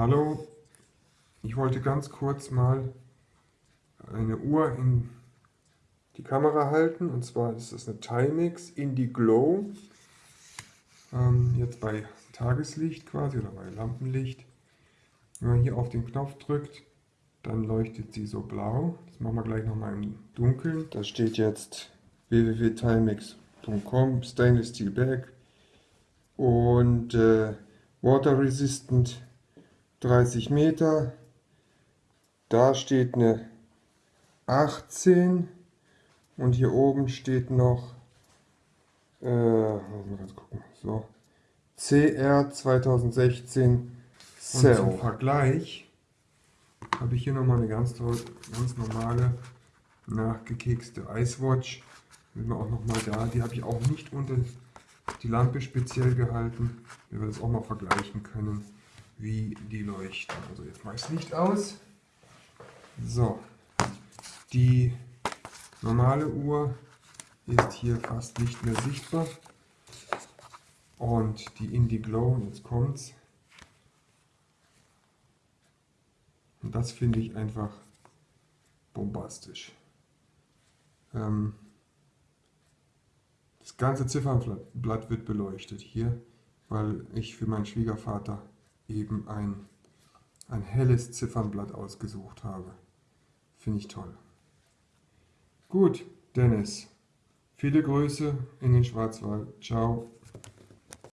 Hallo, ich wollte ganz kurz mal eine Uhr in die Kamera halten und zwar ist das eine Timex Indie Glow. Ähm, jetzt bei Tageslicht quasi oder bei Lampenlicht. Wenn man hier auf den Knopf drückt, dann leuchtet sie so blau. Das machen wir gleich nochmal im Dunkeln. Da steht jetzt www.timex.com Stainless Steel Bag und äh, Water Resistant 30 Meter. Da steht eine 18 und hier oben steht noch äh, mal ganz gucken, so CR 2016 Cell. Und zum Vergleich habe ich hier nochmal eine ganz, ganz normale nachgekekste Icewatch. Sind wir auch nochmal da. Die habe ich auch nicht unter die Lampe speziell gehalten, damit wir das auch mal vergleichen können wie die leuchten. Also jetzt mache ich das Licht aus. So, die normale Uhr ist hier fast nicht mehr sichtbar. Und die Indie Glow, jetzt kommt's. Und das finde ich einfach bombastisch. Ähm, das ganze Ziffernblatt wird beleuchtet hier, weil ich für meinen Schwiegervater eben ein, ein helles Ziffernblatt ausgesucht habe. Finde ich toll. Gut, Dennis. Viele Grüße in den Schwarzwald. Ciao.